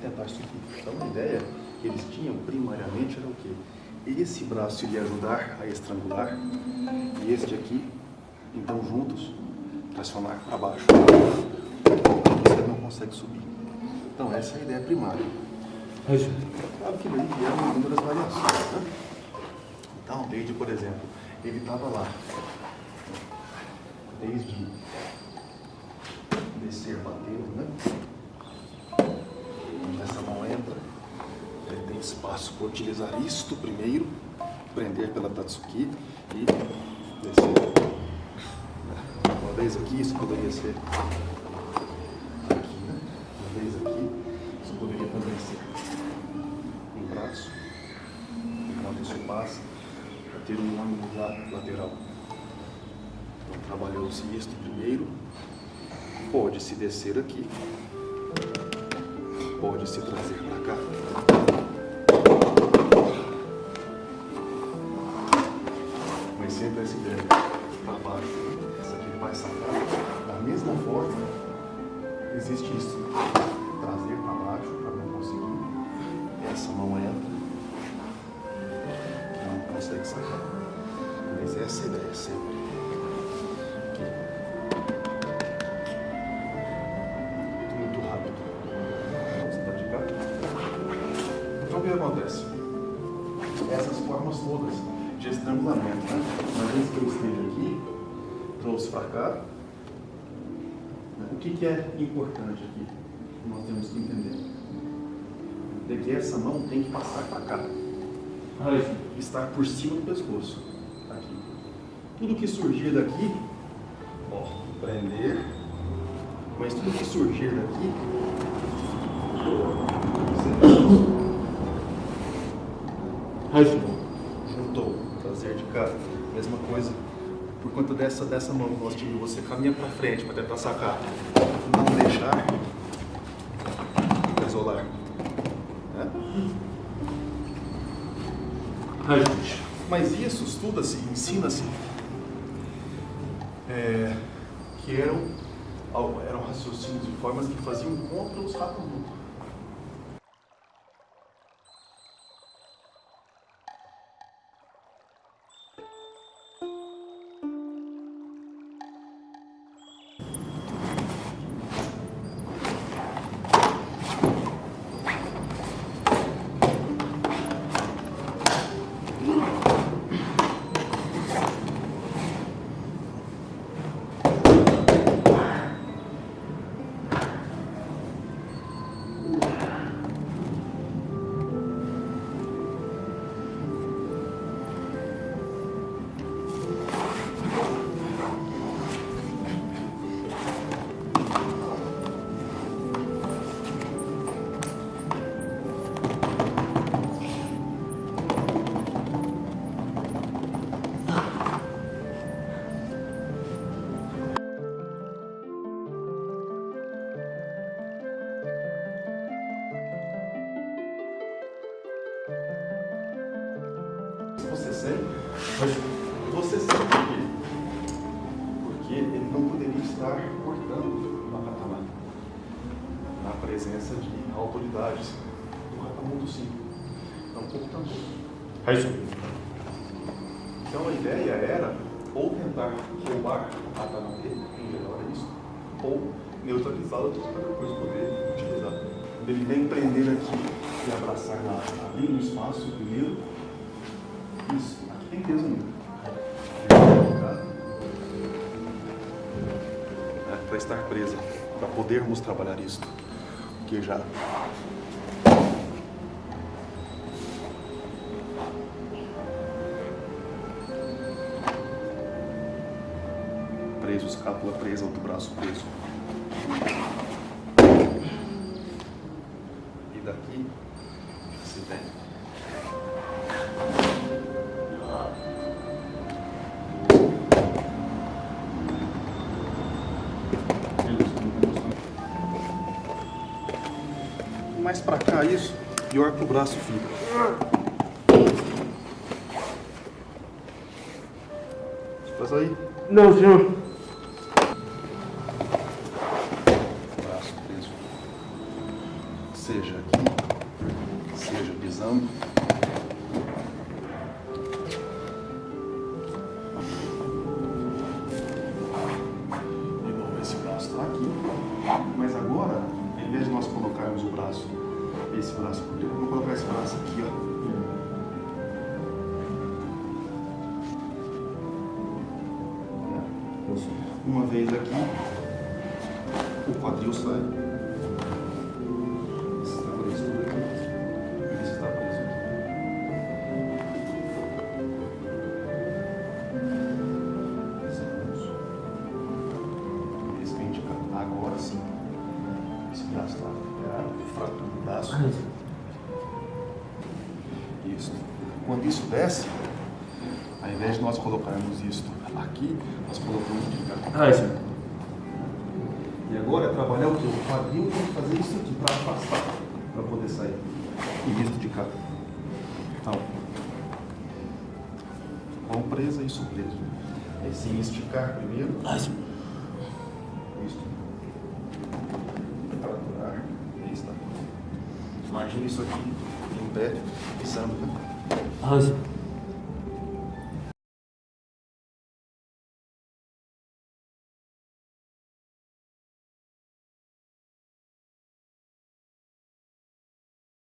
tentar isso aqui. Então a ideia que eles tinham primariamente era o quê? Esse braço iria ajudar a estrangular e este aqui, então juntos, pressionar para baixo. Você não consegue subir. Então essa é a ideia primária. Claro que daí vieram inúmeras variações, né? Então, desde, por exemplo, ele estava lá, desde descer batendo, né? Onde essa mão entra, espaço para utilizar isto primeiro, prender pela Tatsuki e descer. Uma vez aqui, isso poderia ser aqui, né? Uma vez aqui, isso poderia também ser um braço, enquanto isso passa, para ter um ângulo la- lateral. Então, trabalhou-se isto primeiro, pode-se descer aqui, pode-se trazer para cá. Mas sempre ideia para baixo, essa aqui vai sacar. Da mesma forma, existe isso. Trazer para baixo para não conseguir. Essa mão entra. Não consegue sacar. Mas essa é ideia sempre. Muito rápido. Vamos praticar. Então o que acontece? Essas formas todas de estrangulamento, né? Uma vez que eu esteja aqui, trouxe para cá. né? O que, que é importante aqui? Nós temos que entender. De que essa mão tem que passar para cá estar por cima do pescoço. Aqui. Tudo que surgir daqui, ó, prender. Mas tudo que surgir daqui, juntou, trazer de cá. Mesma coisa. Por conta dessa, dessa mão que nós você caminha para frente para tentar sacar. Não deixar isolar. Né? Mas isso estuda-se, ensina-se, é, que eram, eram raciocínios e formas que faziam contra os Hakamoto. Você sente? Você sente por quê? Porque ele não poderia estar cortando uma katana na presença de autoridades do Hakamoto sim. Então, portanto. Então a ideia era ou tentar roubar a katana dele, em geral era isso, ou neutralizá-la para depois poder utilizar. Ele vem prender aqui e abraçar na, ali no espaço primeiro, isso, aqui tem peso ainda. É, para estar presa, para podermos trabalhar isso. Porque já preso, escápula presa, outro braço preso. E daqui se tem mais pra cá isso, pior que o braço fica. Faz aí. Não, senhor. braço preso. Seja aqui, seja pisando. De novo, esse braço está aqui. Mas agora, ao invés de nós colocarmos o braço, esse braço por dentro, vamos colocar esse braço aqui, ó. Uma vez aqui, o quadril sai. Isso. Quando isso desce, ao invés de nós colocarmos isto aqui, nós colocamos de cá. Ai, senhor. E agora é trabalhar o que? O quadril tem que fazer isso aqui para afastar, para poder sair. E isso de cá. Então, mão presa, isso preso. Aí sim, esticar primeiro. Isso. Fraturar. Aí está. Imagina isso aqui em pé, pisando. Né?